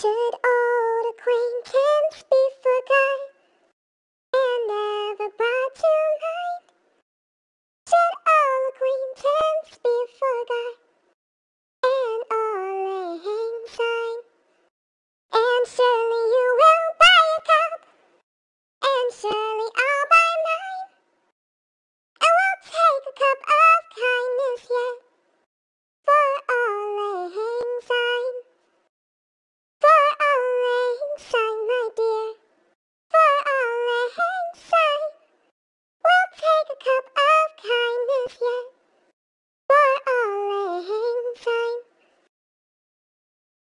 Should old acquaintance be forgot and never brought to mind? Should old acquaintance be forgot and all a lang syne? And surely you will buy a cup, and surely I'll buy mine. I will take a cup. cup